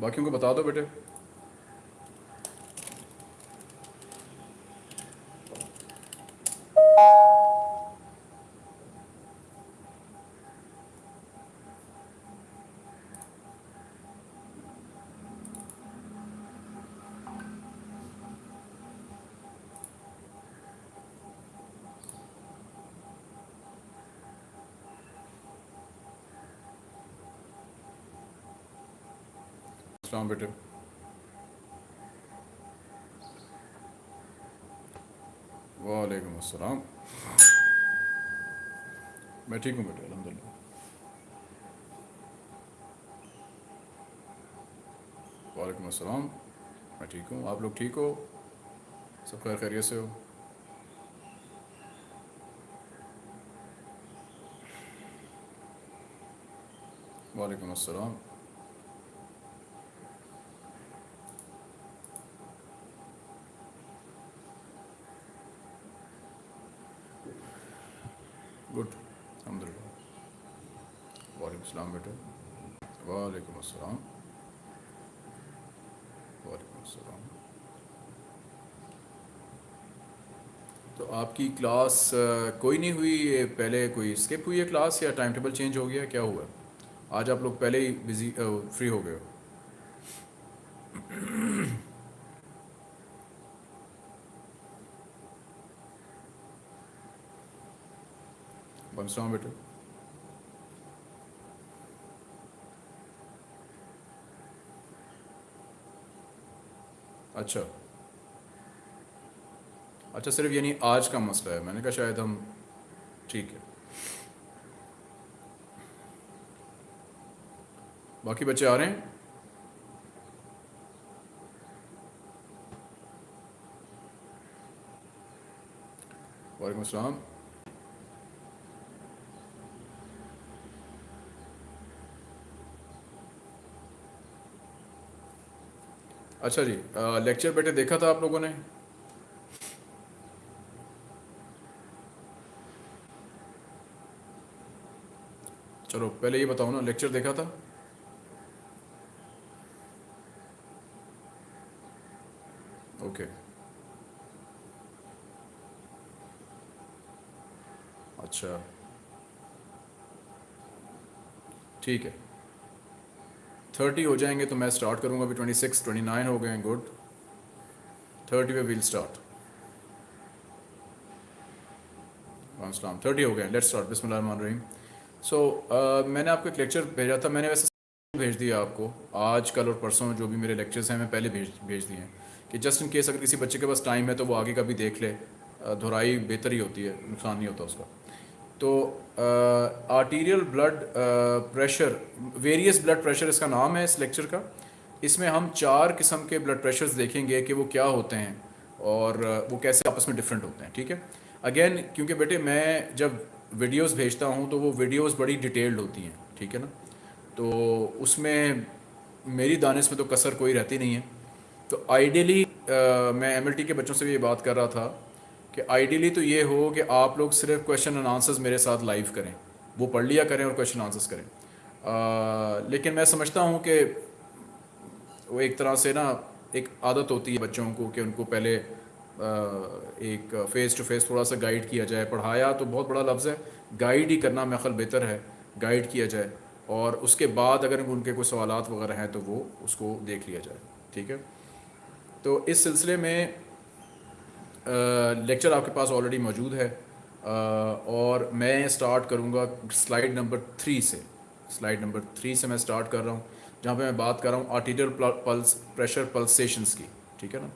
बाकियों उनको बता दो बेटे। सलाम बेटे। वालेकुम अस्सलाम। मैं ठीक हूँ बेटे अलहमदिल्ला वालेकुम अस्सलाम। मैं ठीक हूँ। आप लोग ठीक हो? सब खैर खैरियत से हो? वालेकुम अस्सलाम। गुड अलहमदिल्ला वालेकुम अस्सलाम बेटे वालेकुम अस्सलाम वालेकुम अस्सलाम तो आपकी क्लास कोई नहीं हुई पहले कोई स्किप हुई है क्लास या टाइम टेबल चेंज हो गया? क्या हुआ? आज आप लोग पहले ही बिज़ी फ्री हो गए हो? बनसलाम बेटे अच्छा। अच्छा सिर्फ़ यानी आज का मसला है। मैंने कहा शायद हम ठीक है। बाकी बच्चे आ रहे हैं? वालेकुम अस्सलाम अच्छा जी लेक्चर बेटे देखा था आप लोगों ने? चलो, पहले ये बताओ ना लेक्चर देखा था? ओके अच्छा। ठीक है। थर्टी हो जाएँगे तो मैं स्टार्ट करूँगा, अभी ट्वेंटी सिक्स ट्वेंटी नाइन हो गए हैं गुड थर्टी पे विल स्टार्ट थर्टी हो गए लेट्स स्टार्ट बिस्मिल्लाह रहीम. सो मैंने आपको एक लेक्चर भेजा था, मैंने वैसे भेज दिया आपको. आज, कल और परसों जो भी मेरे लेक्चर्स हैं मैं पहले भेज भेज दिए हैं. कि जस्ट इन केस अगर किसी बच्चे के पास टाइम है तो वो आगे का भी देख ले. दोहराई बेहतर ही होती है, नुकसान नहीं होता उसका. तो arterial blood pressure various blood pressure इसका नाम है इस लेक्चर का। इसमें हम चार किस्म के ब्लड प्रेशर्स देखेंगे कि वो क्या होते हैं और वो कैसे आपस में डिफरेंट होते हैं, ठीक है? अगेन क्योंकि बेटे मैं जब वीडियोस भेजता हूँ तो वो वीडियोस बड़ी डिटेल्ड होती हैं, ठीक है ना? तो उसमें मेरी दानिश में तो कसर कोई रहती नहीं है। तो आइडियली मैं एमएलटी के बच्चों से भी ये बात कर रहा था कि आइडियली तो ये हो कि आप लोग सिर्फ़ क्वेश्चन एंड आंसर्स मेरे साथ लाइव करें। वो पढ़ लिया करें और क्वेश्चन आंसर्स करें। आ, लेकिन मैं समझता हूँ कि वो एक तरह से ना एक आदत होती है बच्चों को कि उनको पहले आ, एक फ़ेस टू फेस थोड़ा सा गाइड किया जाए। पढ़ाया तो बहुत बड़ा लफ्ज़ है। गाइड ही करना मैं खल बेहतर है। गाइड किया जाए। और उसके बाद अगर उनके कोई सवाल वगैरह हैं तो वो उसको देख लिया जाए। ठीक है? तो इस सिलसिले में लेक्चर आपके पास ऑलरेडी मौजूद है। और मैं स्टार्ट करूँगा स्लाइड नंबर थ्री से। स्लाइड नंबर थ्री से मैं स्टार्ट कर रहा हूँ, जहाँ पे मैं बात कर रहा हूँ आर्टीरियल पल्स प्रेशर पल्सेशंस की, ठीक है ना?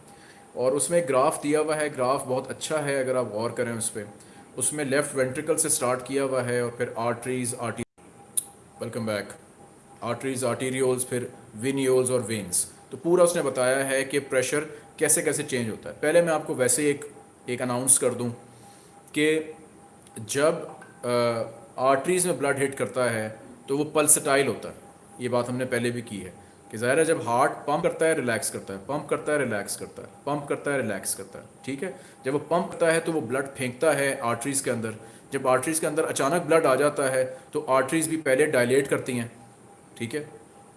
और उसमें ग्राफ दिया हुआ है ग्राफ बहुत अच्छा है अगर आप गौर करें उस पर उसमें लेफ़्ट वेंट्रिकल से स्टार्ट किया हुआ है और फिर आर्टरीज आर्टी वेलकम बैक आर्टरीज आर्टीरियोल्स फिर विनियोल्स और वेन्स तो पूरा उसने बताया है कि प्रेशर कैसे कैसे चेंज होता है। पहले मैं आपको वैसे एक एक अनाउंस कर दूँ कि जब आर्टरीज़ में ब्लड हिट करता है तो वो पल्सटाइल होता है। ये बात हमने पहले भी की है कि ज़ाहिर है जब हार्ट पंप करता है रिलैक्स करता है पंप करता है रिलैक्स करता है पंप करता है रिलैक्स करता है, ठीक है? जब वो पंप करता है तो वो ब्लड फेंकता है आर्टरीज़ के अंदर। जब आर्टरीज़ के अंदर अचानक ब्लड आ जाता है तो आर्टरीज़ भी पहले डायलेट करती हैं, ठीक है?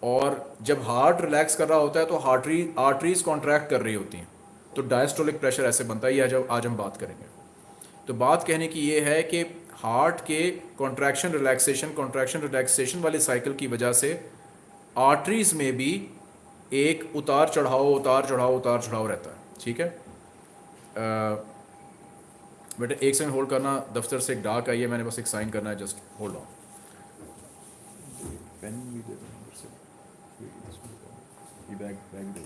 और जब हार्ट रिलैक्स कर रहा होता है तो हार्टरी, आर्टरीज कॉन्ट्रैक्ट कर रही होती हैं। तो डायस्टोलिक प्रेशर ऐसे बनता है, ये आज आज हम बात करेंगे। तो बात कहने की ये है कि हार्ट के कॉन्ट्रैक्शन रिलैक्सेशन कॉन्ट्रैक्शन रिलैक्सेशन वाले साइकिल की वजह से आर्टरीज में भी एक उतार चढ़ाव उतार चढ़ाव उतार चढ़ाव रहता है। ठीक है? बेटा, एक सेकंड होल्ड करना, दफ्तर से एक डाक आई है, मैंने बस एक साइन करना है जस्ट होल्ड ऑन पेन भी दे ये बैग बैग दे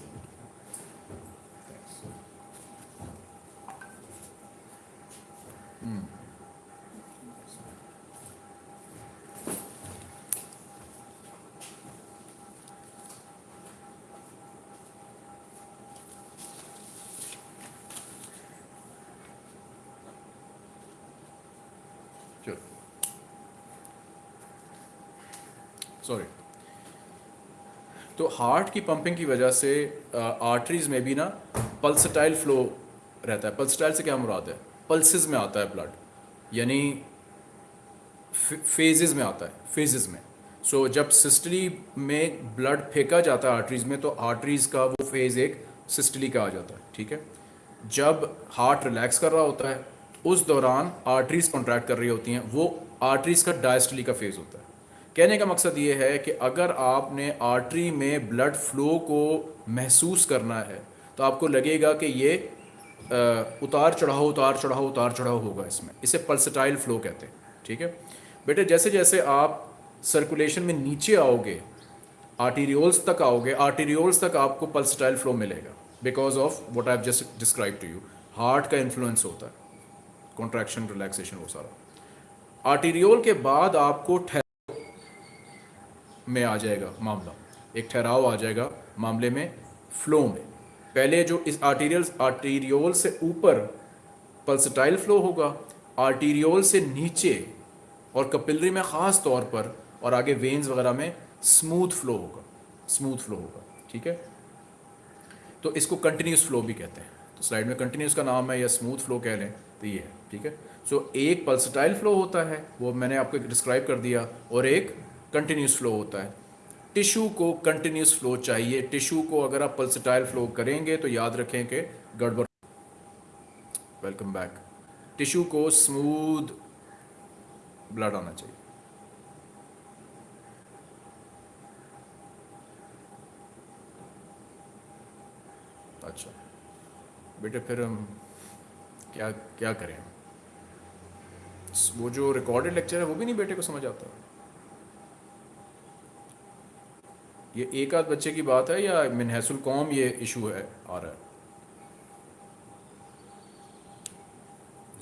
चलो सॉरी तो हार्ट की पंपिंग की वजह से आर्टरीज में भी ना पल्सटाइल फ्लो रहता है। पल्सटाइल से क्या मुराद है? पल्सेस में आता है ब्लड यानी फेजेस में आता है फेजेस में। सो so, जब सिस्टली में ब्लड फेंका जाता है आर्टरीज में तो आर्टरीज का वो फ़ेज़ एक सिस्टली का आ जाता है ठीक है? जब हार्ट रिलैक्स कर रहा होता है उस दौरान आर्टरीज कॉन्ट्रैक्ट कर रही होती हैं वो आर्टरीज का डायस्टली का फ़ेज़ होता है। कहने का मकसद ये है कि अगर आपने आर्टरी में ब्लड फ्लो को महसूस करना है तो आपको लगेगा कि ये उतार चढ़ाव उतार चढ़ाव उतार चढ़ाव होगा इसमें। इसे पल्सटाइल फ्लो कहते हैं, ठीक है? बेटे जैसे जैसे आप सर्कुलेशन में नीचे आओगे आर्टीरियोल्स तक आओगे आर्टीरियोल्स तक आपको पल्सटाइल फ्लो मिलेगा because of what I just describe to you heart का इन्फ्लुएंस होता है कॉन्ट्रैक्शन रिलैक्सेशन वो सारा। आर्टीरियोल के बाद आपको में आ जाएगा मामला। एक ठहराव आ जाएगा मामले में फ्लो में। पहले जो इस आर्टीरियल आर्टीरियोल से ऊपर पल्सटाइल फ्लो होगा आर्टीरियोल से नीचे और कपिलरी में ख़ास तौर पर और आगे वेन्स वगैरह में स्मूथ फ्लो होगा स्मूथ फ्लो होगा ठीक है? तो इसको कंटिन्यूस फ्लो भी कहते हैं। तो स्लाइड में कंटिन्यूस का नाम है या स्मूथ फ्लो कह लें तो ये है ठीक है? सो so, एक पल्सटाइल फ्लो होता है वो मैंने आपको डिस्क्राइब कर दिया और एक कंटिन्यूस फ्लो होता है। टिश्यू को कंटिन्यूस फ्लो चाहिए। टिश्यू को अगर आप पल्सटाइल फ्लो करेंगे तो याद रखें कि गड़बड़ वेलकम बैक टिश्यू को स्मूथ ब्लड आना चाहिए। अच्छा। बेटे फिर हम क्या क्या करें? वो जो रिकॉर्डेड लेक्चर है, वो भी नहीं बेटे को समझ आता? ये एक आध बच्चे की बात है या मिनहसुल कौम ये इशू है, आ रहा है?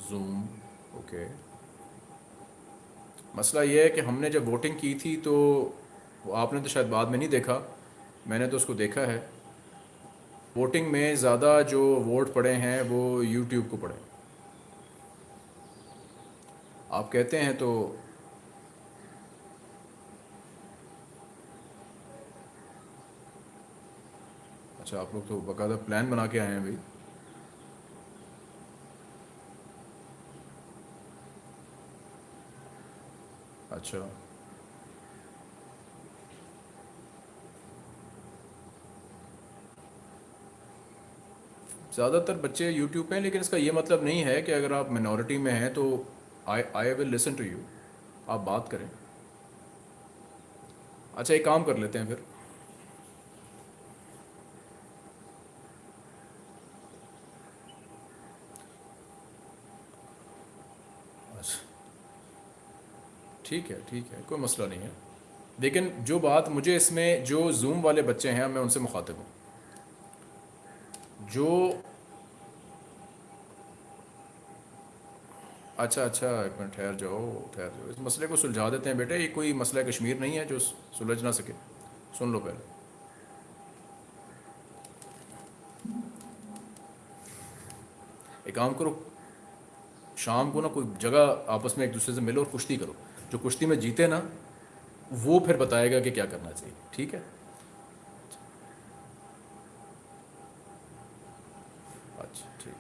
जूम ओके मसला ये है कि हमने जब वोटिंग की थी तो आपने तो शायद बाद में नहीं देखा, मैंने तो उसको देखा है। वोटिंग में ज़्यादा जो वोट पड़े हैं वो यूट्यूब को पड़े। आप कहते हैं तो अच्छा आप लोग तो बाकायदा प्लान बना के आए हैं भाई। अच्छा। ज़्यादातर बच्चे यूट्यूब पे हैं, लेकिन इसका ये मतलब नहीं है कि अगर आप मिनॉरिटी में हैं तो I I will listen to you आप बात करें। अच्छा एक काम कर लेते हैं फिर। ठीक है ठीक है, कोई मसला नहीं है। लेकिन जो बात मुझे इसमें, जो जूम वाले बच्चे हैं, मैं उनसे मुखातिब हूँ। जो अच्छा अच्छा एक मिनट, ठहर जाओ ठहर जाओ। इस मसले को सुलझा देते हैं बेटे, ये कोई मसला कश्मीर नहीं है जो सुलझ ना सके। सुन लो पहले। एक काम करो, शाम को ना कोई जगह आपस में एक दूसरे से मिलो और कुश्ती करो। जो कुश्ती में जीते ना, वो फिर बताएगा कि क्या करना चाहिए, ठीक है? अच्छा ठीक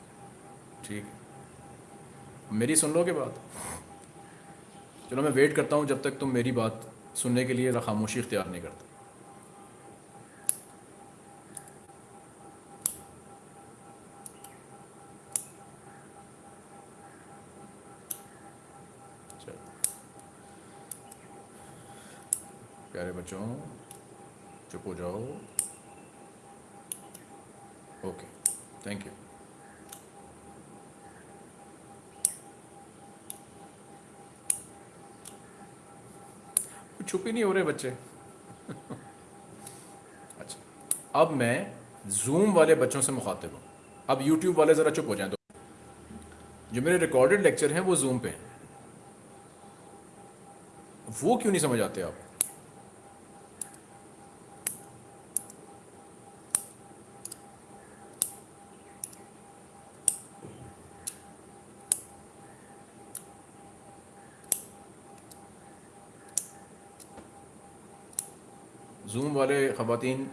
ठीक। मेरी सुन लो के बात? चलो मैं वेट करता हूँ जब तक तुम मेरी बात सुनने के लिए खामोशी इख्तियार नहीं करते। बच्चों, चुप हो जाओ। ओके थैंक यू चुप ही नहीं हो रहे बच्चे। अच्छा अब मैं जूम वाले बच्चों से मुखातिब हूँ। अब यूट्यूब वाले ज़रा चुप हो जाएँ तो जो मेरे रिकॉर्डेड लेक्चर हैं, वो जूम पे हैं। वो क्यों नहीं समझ आते आप? जूम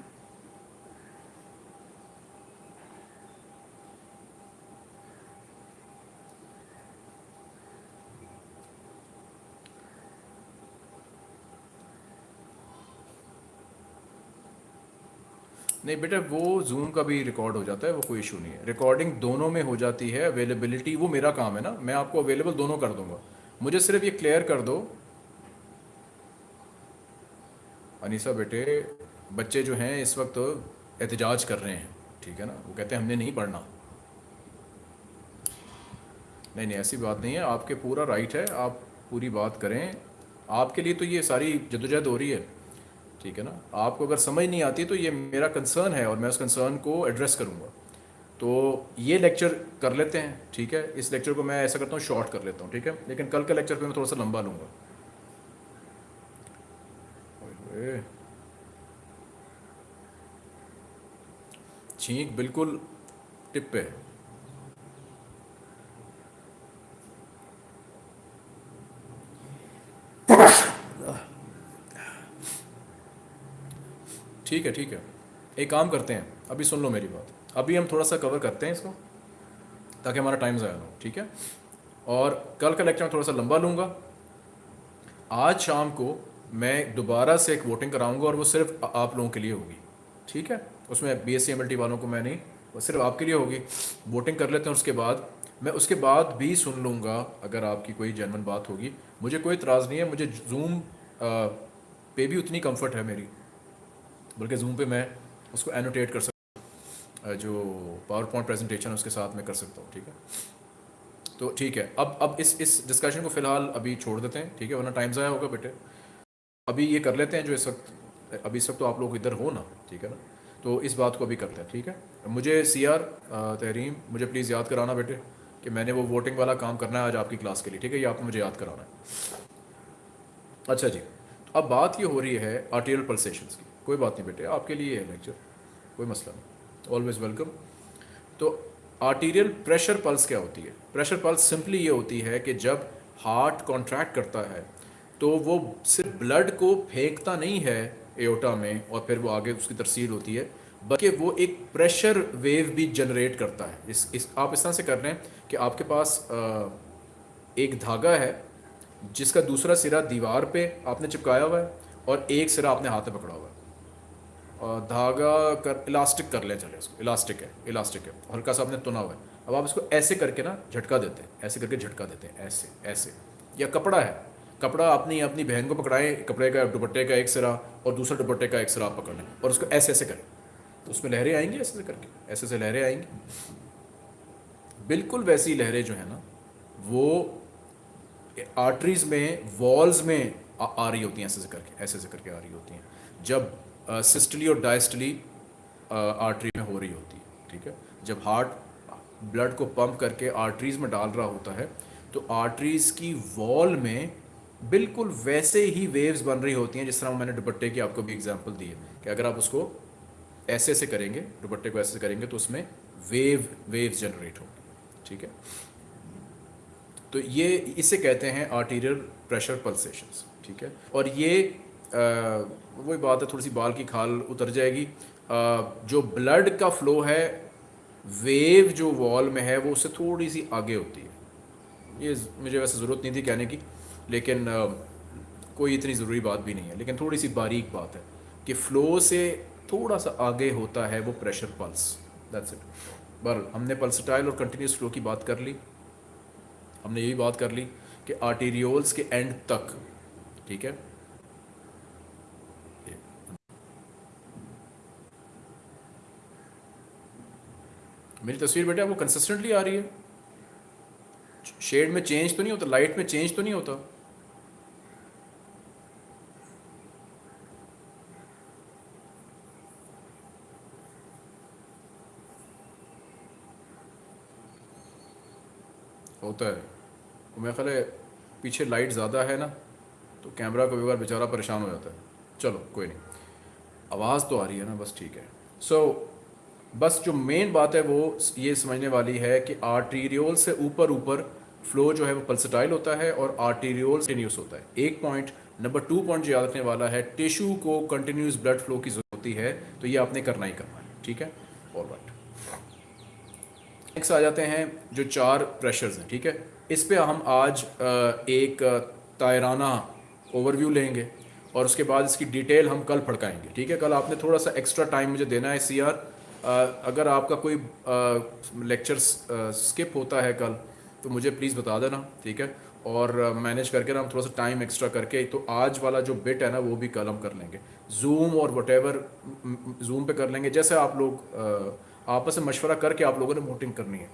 नहीं बेटा, वो जूम का भी रिकॉर्ड हो जाता है, वो कोई इशू नहीं है। रिकॉर्डिंग दोनों में हो जाती है अवेलेबिलिटी वो मेरा काम है ना। मैं आपको अवेलेबल दोनों कर दूँगा। मुझे सिर्फ़ ये क्लियर कर दो। अनीसा बेटे बच्चे जो हैं इस वक्त एहतजाज कर रहे हैं, ठीक है ना? वो कहते हैं, हमने नहीं पढ़ना। नहीं नहीं, ऐसी बात नहीं है। आपके पूरा राइट है। आप पूरी बात करें। आपके लिए तो ये सारी जदोजहद हो रही है, ठीक है ना? आपको अगर समझ नहीं आती तो ये मेरा कंसर्न है और मैं उस कंसर्न को एड्रेस करूँगा। तो ये लेक्चर कर लेते हैं, ठीक है? इस लेक्चर को मैं ऐसा करता हूँ शॉर्ट कर लेता हूँ, ठीक है? लेकिन कल का लेक्चर पे मैं थोड़ा सा लंबा लूँगा। छींक बिल्कुल टिप पे ठीक है ठीक है। एक काम करते हैं, अभी सुन लो मेरी बात। अभी हम थोड़ा सा कवर करते हैं इसको, ताकि हमारा टाइम ज़ाया हो, ठीक है? और कल का लेक्चर थोड़ा सा लंबा लूँगा। आज शाम को मैं दोबारा से एक वोटिंग कराऊँगा और वो सिर्फ़ आप लोगों के लिए होगी, ठीक है? उसमें बी एस वालों को मैं नहीं, वो सिर्फ़ आपके लिए होगी। वोटिंग कर लेते हैं उसके बाद। मैं उसके बाद भी सुन लूँगा, अगर आपकी कोई जनवन बात होगी। मुझे कोई इतराज़ नहीं है, मुझे जूम पे भी उतनी कंफर्ट है मेरी। बल्कि जूम पे मैं उसको एनोटेट कर सकता हूँ। जो पावर पॉइंट प्रेजेंटेशन उसके साथ मैं कर सकता हूँ, ठीक है? तो ठीक है, अब अब इस इस डिस्कशन को फ़िलहाल अभी छोड़ देते हैं, ठीक है? वरना टाइम ज़ाया होगा बेटे। अभी ये कर लेते हैं, जो इस वक्त, अभी इस वक्त तो आप लोग इधर हो ना, ठीक है ना? तो इस बात को अभी करते हैं, ठीक है? मुझे सी आर तहरीम, मुझे प्लीज़ याद कराना बेटे कि मैंने वो वोटिंग वाला काम करना है आज आपकी क्लास के लिए, ठीक है? ये आपको मुझे याद कराना है। अच्छा जी, अब बात ये हो रही है आर्टियल पल्सेशन की। कोई बात नहीं बेटे, आपके लिए है लेक्चर कोई मसला नहीं ऑलवेज वेलकम तो आर्टीरियल प्रेशर पल्स क्या होती है? प्रेशर पल्स सिंपली ये होती है कि जब हार्ट कॉन्ट्रैक्ट करता है तो वो सिर्फ़ ब्लड को फेंकता नहीं है एओटा में और फिर वो आगे उसकी तरसील होती है। बल्कि वो एक प्रेशर वेव भी जनरेट करता है। इस इस आप इस तरह से कर रहे हैं कि आपके पास आ, एक धागा है जिसका दूसरा सिरा दीवार पे आपने चिपकाया हुआ है और एक सिरा आपने हाथ में पकड़ा हुआ है। और धागा कर इलास्टिक कर लें चले इसको इलास्टिक है इलास्टिक है। हल्का सा आपने तुना हुआ है। अब आप इसको ऐसे करके ना झटका देते हैं ऐसे करके झटका देते हैं ऐसे ऐसे। या कपड़ा है कपड़ा अपनी अपनी बहन को पकड़ाएँ कपड़े का दुपट्टे का एक सिरा और दूसरा दुपट्टे का एक सिरा आप पकड़ लें और उसको ऐसे ऐसे करें। तो उसमें लहरें आएँगी ऐसे ऐसे करके ऐसे ऐसे लहरें आएँगी। बिल्कुल वैसी लहरें जो है ना वो आर्टरीज में वॉल्स में आ, आ रही होती हैं ऐसे ऐसे करके ऐसे ऐसे करके आ रही होती हैं। जब सिस्टली और डायस्टली आर्टरी में हो रही होती है ठीक है? जब हार्ट ब्लड को पंप करके आर्टरीज में डाल रहा होता है तो आर्टरीज की वॉल में बिल्कुल वैसे ही वेव्स बन रही होती हैं जिस तरह मैंने दुपट्टे की आपको भी एग्जांपल दी है कि अगर आप उसको ऐसे ऐसे करेंगे दुपट्टे को ऐसे करेंगे तो उसमें वेव वेव्स जनरेट होंगे ठीक है? तो ये इसे कहते हैं आर्टीरियल प्रेशर पल्सेशंस ठीक है? और ये वही बात है थोड़ी सी बाल की खाल उतर जाएगी। आ, जो ब्लड का फ्लो है वेव जो वॉल में है वो उससे थोड़ी सी आगे होती है। ये मुझे वैसे ज़रूरत नहीं थी कहने की लेकिन कोई इतनी ज़रूरी बात भी नहीं है। लेकिन थोड़ी सी बारीक बात है कि फ़्लो से थोड़ा सा आगे होता है वो प्रेशर पल्स दैट्स इट बर हमने पल्सटाइल और कंटिन्यूस फ्लो की बात कर ली। हमने ये भी बात कर ली कि आर्टीरियोल्स के एंड तक, ठीक है? मेरी तस्वीर बेटा, वो कंसिस्टेंटली आ रही है। शेड में चेंज तो नहीं होता लाइट में चेंज तो नहीं होता। होता है। तो मेरा ख्याल है पीछे लाइट ज़्यादा है ना तो कैमरा कभी बार बेचारा परेशान हो जाता है। चलो कोई नहीं। आवाज़ तो आ रही है ना बस ठीक है। सो so, बस जो मेन बात है वो ये समझने वाली है कि आर्टीरियोल से ऊपर ऊपर फ्लो जो है वो पल्सटाइल होता है और आर्टीरियोल कंटिन्यूस होता है। एक पॉइंट नंबर टू पॉइंट जो याद रखने वाला है टिश्यू को कंटिन्यूस ब्लड फ्लो की ज़रूरत होती है तो ये आपने करना ही करना है। ठीक है? और राइट नेक्स्ट आ जाते हैं जो चार प्रेशर्स हैं, ठीक है? इस पे हम आज एक तायराना ओवरव्यू लेंगे और उसके बाद इसकी डिटेल हम कल फड़काएँगे, ठीक है? कल आपने थोड़ा सा एक्स्ट्रा टाइम मुझे देना है सी आर अगर आपका कोई लेक्चर स्किप होता है कल तो मुझे प्लीज़ बता देना, ठीक है? और मैनेज करके ना हम थोड़ा सा टाइम एक्स्ट्रा करके तो आज वाला जो बिट है ना, वो भी कल हम कर लेंगे। जूम और वट जूम पे कर लेंगे, जैसे आप लोग आपस में मशवरा करके आप लोगों ने वोटिंग करनी है।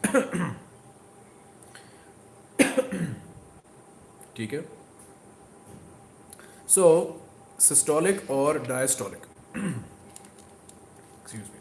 ठीक है? सो सिस्टोलिक और डायस्टोलिक एक्सक्यूज मी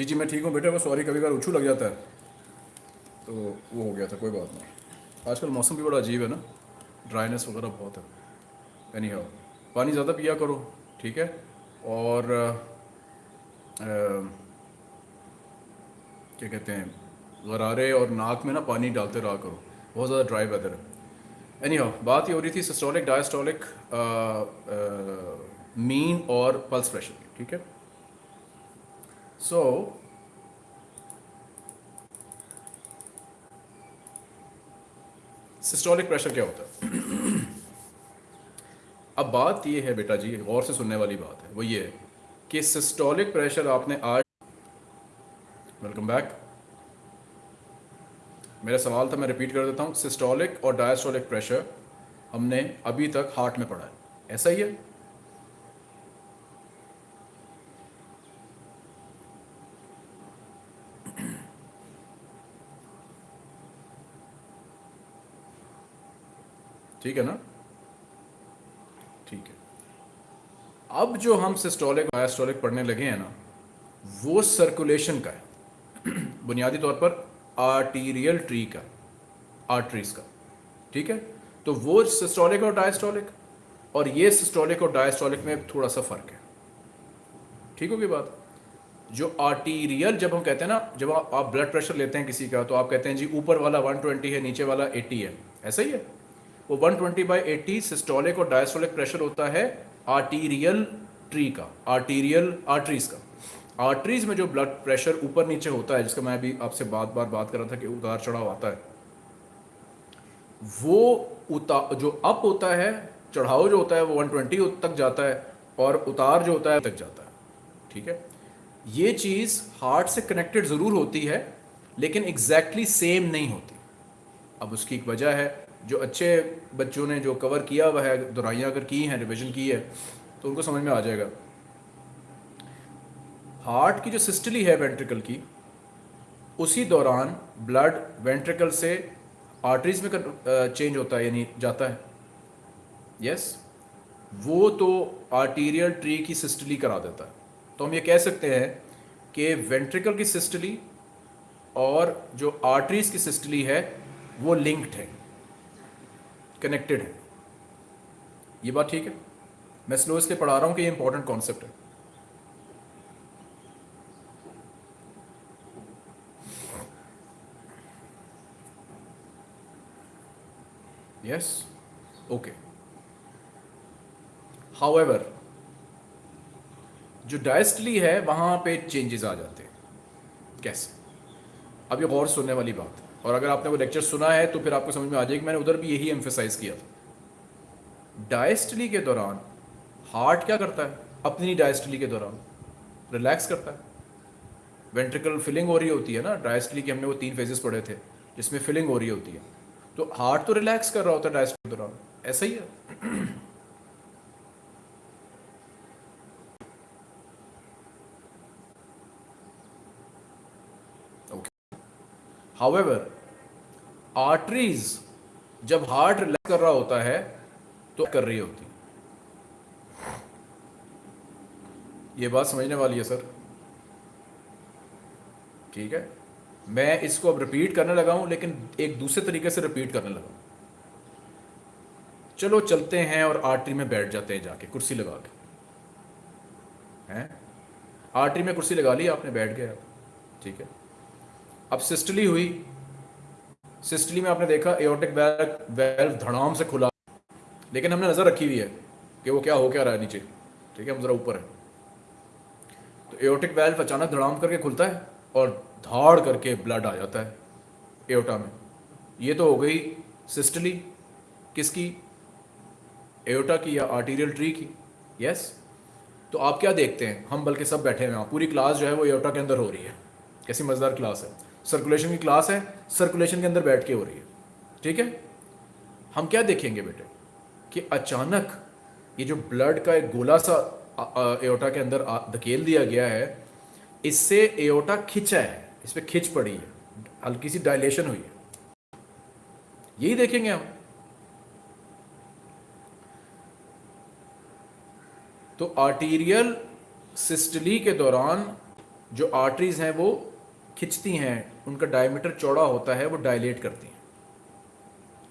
जी जी मैं ठीक हूँ बेटा बस सॉरी कभी कभार उछू लग जाता है। तो वो हो गया था कोई बात नहीं। आजकल मौसम भी बड़ा अजीब है ना। ड्राइनेस वगैरह बहुत है। एनी हाउ पानी ज़्यादा पिया करो ठीक है? और आ, क्या कहते हैं गरारे और नाक में ना पानी डालते रहा करो। बहुत ज़्यादा ड्राई वेदर है। एनी हाउ बात ये हो रही थी सिस्टोलिक डायस्टोलिक मीन और पल्स प्रेशर ठीक है? सो सिस्टोलिक प्रेशर क्या होता है? अब बात ये है बेटा जी, गौर से सुनने वाली बात है। वो ये है कि सिस्टोलिक प्रेशर आपने आज वेलकम बैक मेरा सवाल था, मैं रिपीट कर देता हूँ। सिस्टोलिक और डायस्टोलिक प्रेशर हमने अभी तक हार्ट में पढ़ा है। ऐसा ही है? ठीक है ना? ठीक है। अब जो हम सिस्टोलिक डायस्टोलिक पढ़ने लगे हैं ना वो सर्कुलेशन का है। बुनियादी तौर पर आर्टीरियल ट्री का आर्टरीज का। ठीक है? तो वो सिस्टोलिक और डायस्टोलिक और ये सिस्टोलिक और डायस्टोलिक में थोड़ा सा फ़र्क है। ठीक होगी बात? जो आर्टीरियल जब हम कहते हैं ना जब आप, ब्लड प्रेशर लेते हैं किसी का तो आप कहते हैं जी ऊपर वाला 120 है नीचे वाला 80 है। ऐसा ही है। वो 120 ट्वेंटी बाई एटी सिस्टोलिक और डायस्टोलिक प्रेशर होता है आर्टीरियल ट्री का आर्टीरियल आर्टरीज का। आर्टरीज में जो ब्लड प्रेशर ऊपर नीचे होता है, जिसका मैं अभी आपसे बात बार बात कर रहा था कि उतार चढ़ाव आता है, वो उतार जो अप होता है, चढ़ाव जो होता है, वो 120 तक जाता है और उतार जो होता है, तक जाता है। ठीक है? ये चीज़ हार्ट से कनेक्टेड ज़रूर होती है, लेकिन एग्जैक्टली exactly सेम नहीं होती। अब उसकी एक वजह है जो अच्छे बच्चों ने जो कवर किया हुआ है दोहराइयाँ अगर की हैं रिविजन की है तो उनको समझ में आ जाएगा। हार्ट की जो सिस्टली है वेंट्रिकल की, उसी दौरान ब्लड वेंट्रिकल से आर्टरीज में चेंज होता है, यानी जाता है। यस वो तो आर्टीरियल ट्री की सिस्टली करा देता है। तो हम ये कह सकते हैं कि वेंट्रिकल की सिस्टली और जो आर्टरीज की सिस्टली है, वो लिंक्ड है। कनेक्टेड है। ये बात ठीक है। मैं स्लो इसलिए पढ़ा रहा हूँ कि ये इंपॉर्टेंट कॉन्सेप्ट है। यस ओके हाउएवर जो डायस्टली है, वहाँ पे चेंजेस आ जाते हैं। कैसे? अब ये गौर सुनने वाली बात और अगर आपने वो लेक्चर सुना है तो फिर आपको समझ में आ जाएगी, मैंने उधर भी यही एम्फेसाइज किया था। डायस्टली के दौरान हार्ट क्या करता है? अपनी डायस्टली के दौरान रिलैक्स करता है। वेंट्रिकल फिलिंग हो रही होती है ना डायस्टली के हमने वो तीन फेजेस पढ़े थे, जिसमें फिलिंग हो रही होती है। तो हार्ट तो रिलैक्स कर रहा होता है डायस्टली के दौरान, ऐसा ही है। हाउएवर आर्टरीज जब हार्ट रिलैक्स कर रहा होता है तो कर रही होती। ये बात समझने वाली है सर ठीक है? मैं इसको अब रिपीट करने लगा हूँ, लेकिन एक दूसरे तरीके से रिपीट करने लगा चलो, चलते हैं और आर्टरी में बैठ जाते हैं जाके, कुर्सी लगा के। हैं? आर्टरी में कुर्सी लगा ली, आपने बैठ गए। ठीक है? अब सिस्टली हुई। सिस्टली में आपने देखा एओटिक वेल्व धड़ाम से खुला। लेकिन हमने नज़र रखी हुई है कि वो क्या हो क्या रहा है नीचे। ठीक है, हम ज़रा ऊपर है। तो एओटिक वेल्व अचानक धड़ाम करके खुलता है और धाड़ करके ब्लड आ जाता है एओटा में। ये तो हो गई सिस्टली। किसकी? एओटा की या आर्टीरियल ट्री की? यस तो आप क्या देखते हैं? हम बल्कि सब बैठे हुए हैं। पूरी क्लास जो है वो एओटा के अंदर हो रही है। कैसी मज़ेदार क्लास है। सर्कुलेशन की क्लास है सर्कुलेशन के अंदर बैठ के हो रही है। ठीक है? हम क्या देखेंगे बेटे? कि अचानक ये जो ब्लड का एक गोला सा एओटा के अंदर धकेल दिया गया है, इससे एओटा खिंचा है, इस पर खिंच पड़ी है, हल्की सी डायलेशन हुई है। यही देखेंगे हम। तो आर्टीरियल सिस्टली के दौरान जो आर्टरीज हैं वो खिंचती हैं, उनका डायमीटर चौड़ा होता है, वो डायलेट करती हैं।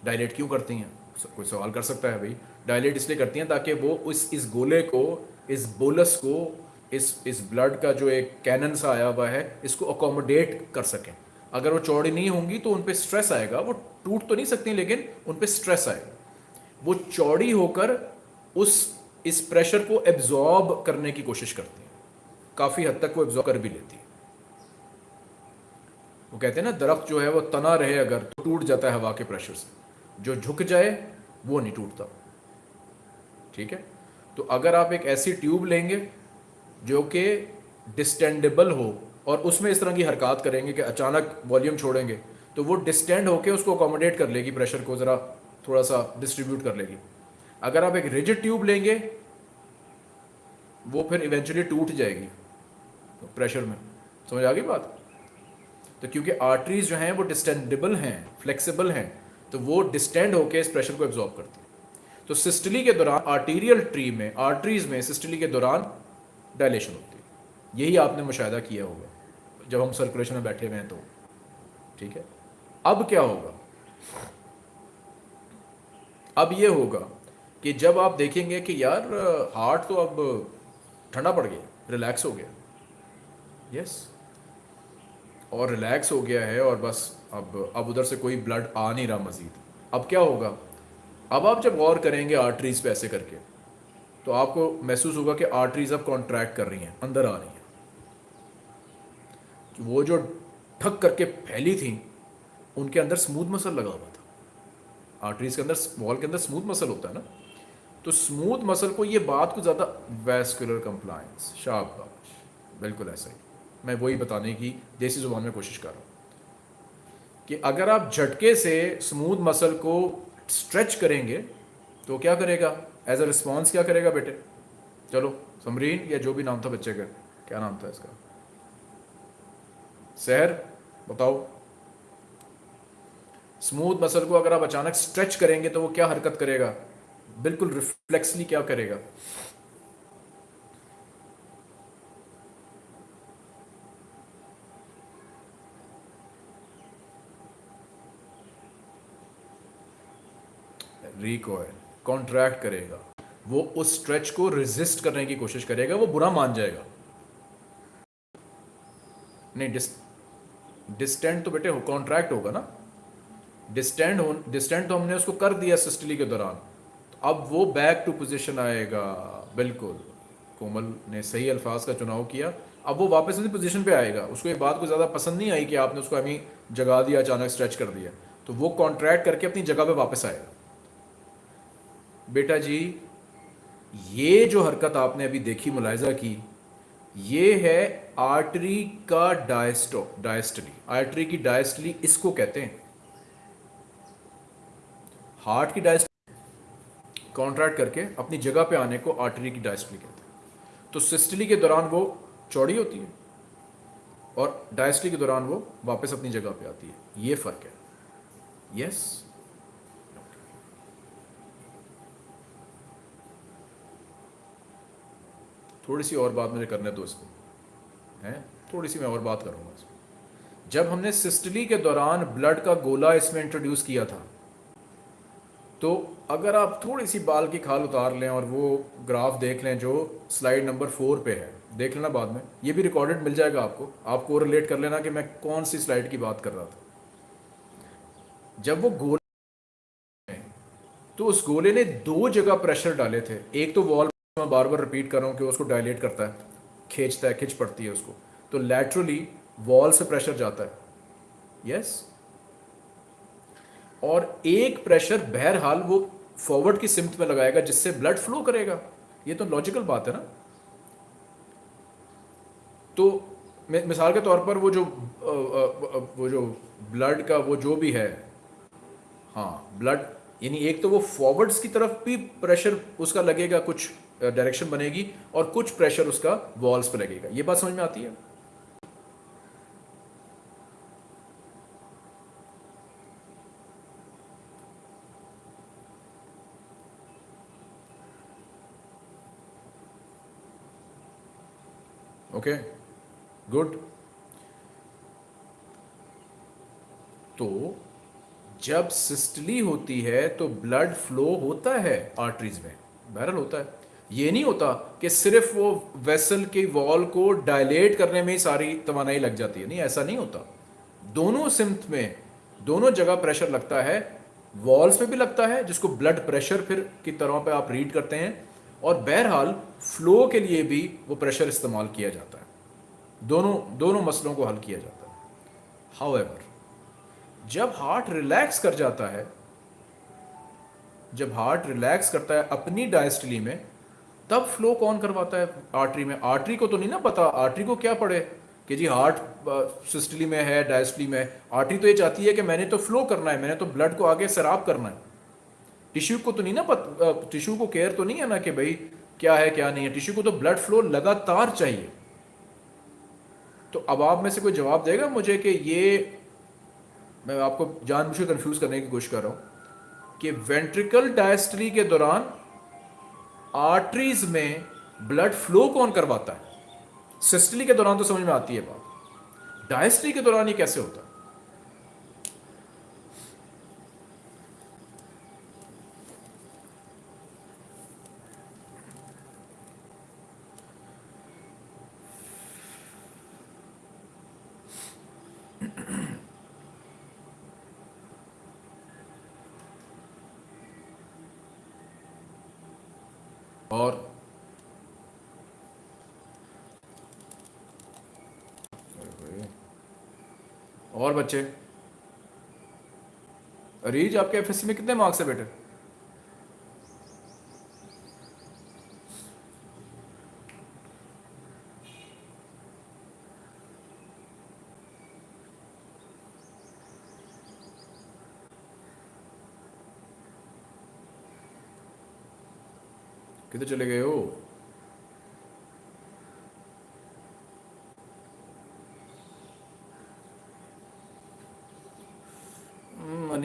डायलेट क्यों करती हैं? कोई सवाल कर सकता है भाई। डायलेट इसलिए करती हैं ताकि वो उस, इस गोले को, इस बोलस को, इस इस ब्लड का जो एक कैनन सा आया हुआ है, इसको अकोमोडेट कर सकें। अगर वो चौड़ी नहीं होंगी तो उन पर स्ट्रेस आएगा। वो टूट तो नहीं सकती, लेकिन उन पर स्ट्रेस आएगा। वो चौड़ी होकर उस, इस प्रेशर को एब्जॉर्ब करने की कोशिश करती है। काफ़ी हद तक वो एब्जॉर्ब कर भी लेती है। वो कहते हैं ना, दरख्त जो है वो तना रहे अगर तो टूट जाता है हवा के प्रेशर से। जो झुक जाए, वो नहीं टूटता। ठीक है? तो अगर आप एक ऐसी ट्यूब लेंगे, जो कि डिस्टेंडेबल हो, और उसमें इस तरह की हरकत करेंगे कि अचानक वॉल्यूम छोड़ेंगे तो वो डिस्टेंड होकर उसको अकोमोडेट कर लेगी प्रेशर को ज़रा थोड़ा सा डिस्ट्रीब्यूट कर लेगी। अगर आप एक रिजिड ट्यूब लेंगे, वो फिर इवेंचुअली टूट जाएगी तो प्रेशर में। समझ आ गई बात? तो क्योंकि आर्टरीज जो हैं वो डिस्टेंडेबल हैं फ्लेक्सिबल हैं तो वो डिस्टेंड होकर इस प्रेशर को एब्जॉर्ब करती है। तो सिस्टली के दौरान आर्टीरियल ट्री में आर्टरीज में सिस्टली के दौरान डायलेशन होती है। यही आपने मुशाह किया होगा। जब हम सर्कुलेशन में बैठे हुए हैं तो। ठीक है? अब क्या होगा? अब ये होगा कि जब आप देखेंगे कि यार हार्ट तो अब ठंडा पड़ गया रिलैक्स हो गया। यस और रिलैक्स हो गया है और बस अब अब उधर से कोई ब्लड आ नहीं रहा मज़ीद। अब क्या होगा? अब आप जब गौर करेंगे आर्टरीज पे ऐसे करके तो आपको महसूस होगा कि आर्टरीज अब कॉन्ट्रैक्ट कर रही हैं, अंदर आ रही हैं। वो जो ठक करके फैली थी, उनके अंदर स्मूथ मसल लगा हुआ था। आर्टरीज के अंदर वॉल के अंदर स्मूथ मसल होता है ना? तो स्मूथ मसल को ये बात को ज़्यादा वेस्कुलर कंप्लायंस शाबाश। बिल्कुल ऐसा ही। मैं वही बताने की देसी ज़ुबान में कोशिश कर रहा हूँ कि अगर आप झटके से स्मूथ मसल को स्ट्रेच करेंगे तो क्या करेगा? एज अ रिस्पॉन्स क्या करेगा बेटे? चलो, समरीन या जो भी नाम था बच्चे का, क्या नाम था इसका? सहर बताओ। स्मूथ मसल को अगर आप अचानक स्ट्रेच करेंगे तो वो क्या हरकत करेगा? बिल्कुल रिफ्लेक्सली क्या करेगा? रिकॉयल कॉन्ट्रैक्ट करेगा। वो उस स्ट्रेच को रेजिस्ट करने की कोशिश करेगा, वो बुरा मान जाएगा। नहीं डिस डिस्टेंट तो बेटे कॉन्ट्रैक्ट होगा ना। डिस्टेंट हो डिस्टेंट तो हमने उसको कर दिया सिस्टली के दौरान। तो अब वो बैक टू पोजीशन आएगा, बिल्कुल। कोमल ने सही अल्फाज का चुनाव किया। अब वो वापस उसी पोजीशन पे आएगा। उसको एक बात को ज़्यादा पसंद नहीं आई कि आपने उसको अभी जगा दिया, अचानक स्ट्रेच कर दिया। तो वो कॉन्ट्रैक्ट करके अपनी जगह पे वापस आएगा। बेटा जी, ये जो हरकत आपने अभी देखी, मुलायजा की, ये है आर्टरी का डायस्टो, डायस्टली। आर्टरी की डायस्टली इसको कहते हैं। हार्ट की डायस्टली, कॉन्ट्रैक्ट करके अपनी जगह पे आने को आर्टरी की डायस्टली कहते हैं। तो सिस्टली के दौरान वो चौड़ी होती है और डायस्टली के दौरान वो वापस अपनी जगह पे आती है। ये फ़र्क है। Yes yes? थोड़ी सी और बात मुझे करने दो इसको। हैं? थोड़ी सी मैं और बात करूँगा इसको। जब हमने सिस्टली के दौरान ब्लड का गोला इसमें इंट्रोड्यूस किया था तो अगर आप थोड़ी सी बाल की खाल उतार लें और वो ग्राफ देख लें जो स्लाइड नंबर फोर पे है, देख लेना बाद में। ये भी रिकॉर्डेड मिल जाएगा आपको। आपको रिलेट कर लेना कि मैं कौन सी स्लाइड की बात कर रहा था। जब वो गोले तो उस गोले ने दो जगह प्रेशर डाले थे। एक तो वॉल मैं बार बार रिपीट कर रहा हूँ कि उसको डायलेट करता है, खींचता है, खिंच पड़ती है उसको। तो लैटरली वॉल से प्रेशर जाता है। Yes yes? और एक प्रेशर बहरहाल वो फॉरवर्ड की सिम्थ में लगाएगा, जिससे ब्लड फ्लो करेगा। ये तो लॉजिकल बात है ना? तो मिसाल के तौर पर वो जो वो जो ब्लड का वो जो भी है हाँ ब्लड यानी एक तो वो फॉरवर्ड्स की तरफ़ भी प्रेशर उसका लगेगा कुछ। डायरेक्शन बनेगी और कुछ प्रेशर उसका वॉल्स पर लगेगा। ये बात समझ में आती है? ओके गुड तो जब सिस्टली होती है तो ब्लड फ्लो होता है आर्टरीज में। बहरल होता है। ये नहीं होता कि सिर्फ़ वो वेसल के वॉल को डायलेट करने में ही सारी तोानाई लग जाती है। नहीं, ऐसा नहीं होता। दोनों सिम्थ में, दोनों जगह प्रेशर लगता है। वॉल्स में भी लगता है, जिसको ब्लड प्रेशर फिर की तरह पे आप रीड करते हैं। और बहरहाल फ्लो के लिए भी वो प्रेशर इस्तेमाल किया जाता है। दोनों दोनों मसलों को हल किया जाता है। हाउ जब हार्ट रिलैक्स कर जाता है, जब हार्ट रिलैक्स करता है अपनी डायस्टली में तब फ्लो कौन करवाता है? आर्टरी में। आर्टरी को तो नहीं ना पता। आर्टरी को क्या पड़े कि जी हार्ट सिस्टली में है डायस्टली में आर्टरी तो ये चाहती है कि मैंने तो फ्लो करना है, मैंने तो ब्लड को आगे सराब करना है। टिश्यू को तो नहीं ना पता टिश्यू को केयर तो नहीं है ना कि भाई क्या है, क्या नहीं है। टिश्यू को तो ब्लड फ्लो लगातार चाहिए। तो अब आप में से कोई जवाब देगा मुझे कि ये, मैं आपको जानबूझ के कंफ्यूज करने की कोशिश कर रहा हूँ कि वेंट्रिकल डायस्टली के दौरान आर्टरीज में ब्लड फ्लो कौन करवाता है? सिस्टली के दौरान तो समझ में आती है बात। डायस्ट्री के दौरान ये कैसे होता है और और बच्चे? अरीज आपके एफएससी में कितने मार्क्स है बेटे? किधर चले गए हो?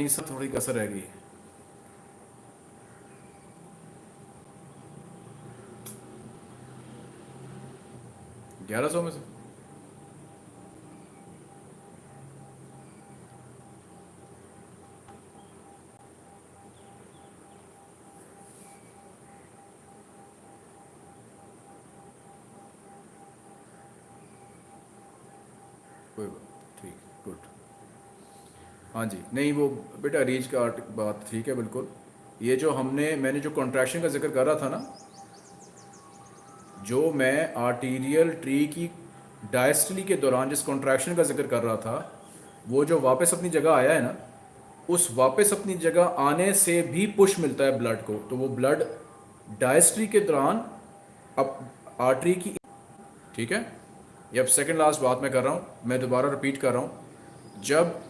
अनीसा थोड़ी कसर रह गई। ग्यारह सौ में से। कोई बात ठीक, गुड। हाँ जी, नहीं, वो बेटा रीच का बात ठीक है बिल्कुल। ये जो हमने, मैंने जो कॉन्ट्रैक्शन का ज़िक्र कर रहा था ना, जो मैं आर्टीरियल ट्री की डायस्टली के दौरान जिस कॉन्ट्रैक्शन का ज़िक्र कर रहा था, वो जो वापस अपनी जगह आया है ना, उस वापस अपनी जगह आने से भी पुश मिलता है ब्लड को। तो वो ब्लड डायस्ट्री के दौरान अब आर्टरी की, ठीक है? ये अब सेकेंड लास्ट बात मैं कर रहा हूँ, मैं दोबारा रिपीट कर रहा हूँ। जब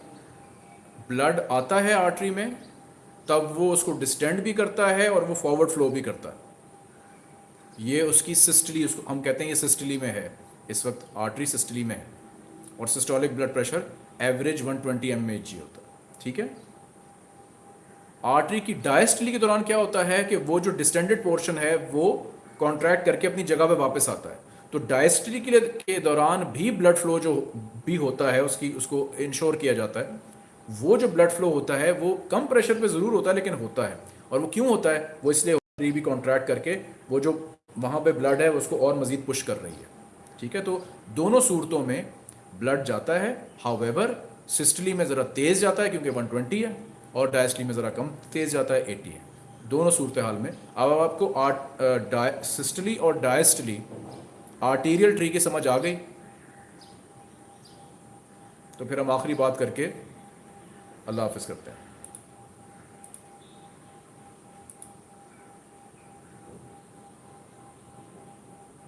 ब्लड आता है आर्टरी में तब वो उसको डिस्टेंड भी करता है और वो फॉरवर्ड फ्लो भी करता है। ये उसकी सिस्टली उसको हम कहते हैं ये सिस्टली में है। इस वक्त आर्टरी सिस्टली में है। और systolic blood pressure average 120 twenty M होता है। ठीक है? आर्टरी की डायस्टली के दौरान क्या होता है कि वो जो डिस्टेंडेड पोर्शन है वो कॉन्ट्रैक्ट करके अपनी जगह पे वापस आता है। तो डायस्टली के, के दौरान भी ब्लड फ्लो जो भी होता है उसकी उसको इंश्योर किया जाता है। वो जो ब्लड फ्लो होता है, वो कम प्रेशर पे ज़रूर होता है, लेकिन होता है। और वो क्यों होता है? वो इसलिए भी कॉन्ट्रैक्ट करके वो जो वहाँ पे ब्लड है, उसको और मज़ीद पुश कर रही है। ठीक है? तो दोनों सूरतों में ब्लड जाता है। हावेवर सिस्टली में ज़रा तेज़ जाता है, क्योंकि 120 है, और डायस्टली में ज़रा कम तेज़ जाता है 80 है। दोनों सूरत हाल में। अब आपको आर्ट सिस्टली और डायस्टली आर्टीरियल ट्री की समझ आ गई। तो फिर हम आखिरी बात करके अल्लाह हाफिज़ करते हैं।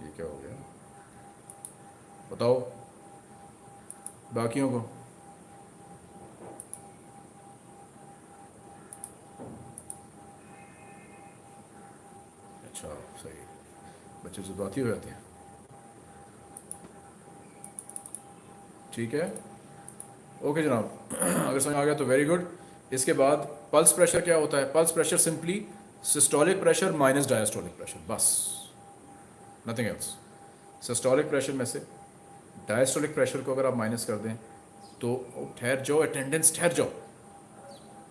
ये क्या हो गया? बताओ। बाकियों को। अच्छा सही। बच्चे जज्बाती हो जाते हैं। ठीक है? ओके जनाब। अगर समझ आ गया तो वेरी गुड इसके बाद पल्स प्रेशर क्या होता है? Pulse pressure simply systolic pressure minus diastolic pressure बस। नथिंग एल्स सिस्टोलिक प्रेशर में से डायस्टोलिक प्रेशर को अगर आप माइनस कर दें तो ठहर जाओ अटेंडेंस ठहर जाओ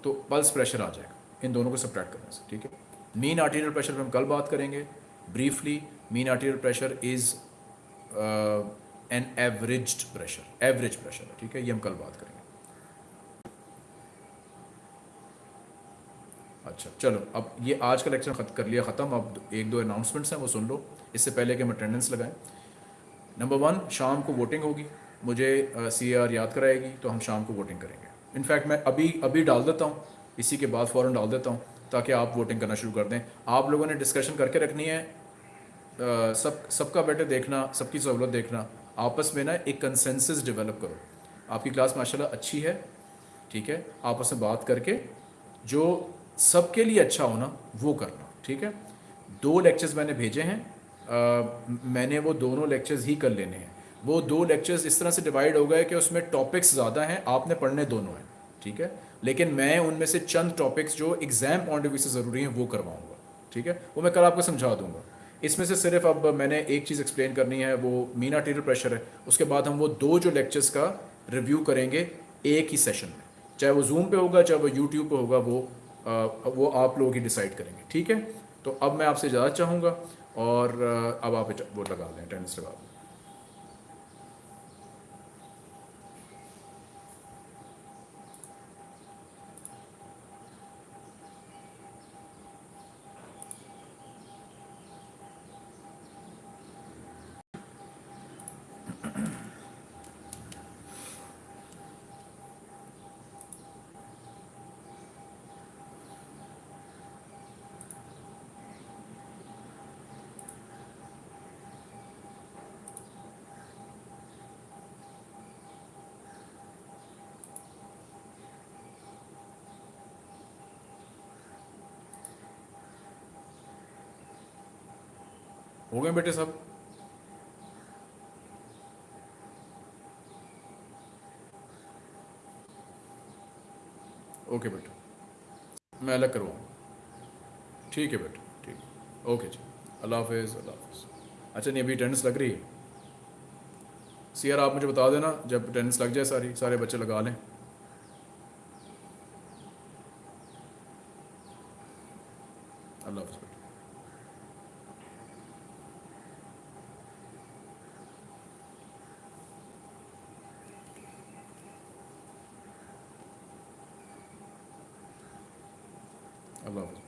तो पल्स प्रेशर आ जाएगा। इन दोनों को सब्ट्रैक्ट करने से, ठीक है? मीन आर्टीरियल प्रेशर पर हम कल बात करेंगे। Briefly mean arterial pressure is an average pressure average pressure ठीक है? ये हम कल बात करेंगे। अच्छा चलो अब ये आज का लेक्चर खत कर लिया ख़त्म। अब एक दो अनाउंसमेंट्स हैं वो सुन लो। इससे पहले कि हम अटेंडेंस लगाएँ। नंबर वन शाम को वोटिंग होगी। मुझे सी आर याद कराएगी तो हम शाम को वोटिंग करेंगे। इनफैक्ट मैं अभी अभी डाल देता हूँ। इसी के बाद फ़ौरन डाल देता हूँ ताकि आप वोटिंग करना शुरू कर दें। आप लोगों ने डिस्कशन करके रखनी है। आ, सब सबका बेटे देखना सबकी सहूलत देखना। आपस में ना एक कंसेंसस डेवलप करो। आपकी क्लास माशाल्लाह अच्छी है ठीक है? आपस में बात करके जो सबके लिए अच्छा होना वो करना ठीक है? दो लेक्चर्स मैंने भेजे हैं आ, मैंने वो दोनों लेक्चर्स ही कर लेने हैं। वो दो लेक्चर्स इस तरह से डिवाइड हो गए कि उसमें टॉपिक्स ज़्यादा हैं आपने पढ़ने दोनों हैं ठीक है? लेकिन मैं उनमें से चंद टॉपिक्स जो एग्ज़ाम पॉइंट ऑफ़ व्यू से ज़रूरी हैं वो करवाऊँगा ठीक है? वो मैं कल आपको समझा दूँगा। इसमें से सिर्फ़ अब मैंने एक चीज़ एक्सप्लेन करनी है वो मीना टीरियल प्रेशर है। उसके बाद हम वो दो जो लेक्चर्स का रिव्यू करेंगे एक ही सेशन में। चाहे वो जूम पे होगा चाहे वो यूट्यूब पे होगा वो आ, वो आप लोग ही डिसाइड करेंगे ठीक है? तो अब मैं आपसे ज़्यादा चाहूँगा और अब आप वो लगा लें अटेंडेंस लगा दें हो गए बेटे सब? ओके बेटा। मैं अलग करवाऊँ। ठीक है बेटा, ठीक। ओके जी। अल्लाह हाफिज़ अल्लाह हाफिज़। अच्छा नहीं, अभी अटेंडेंस लग रही है। सीआर आप मुझे बता देना, जब अटेंडेंस लग जाए सारी, सारे बच्चे लगा लें अल्लाह हाफिज़ बेटा अल्लाह हाफिज़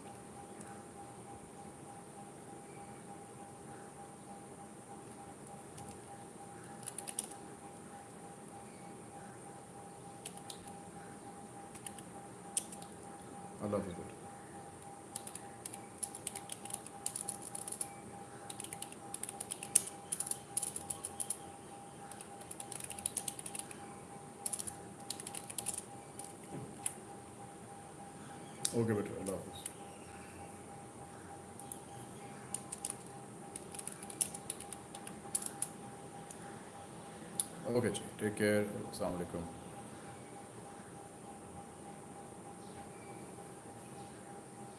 अल्लाह हाफिज़ बेटा ओके बेटा अल्लाह हाफिज़ ओके जी टेक केयर अस्सलाम वालेकुम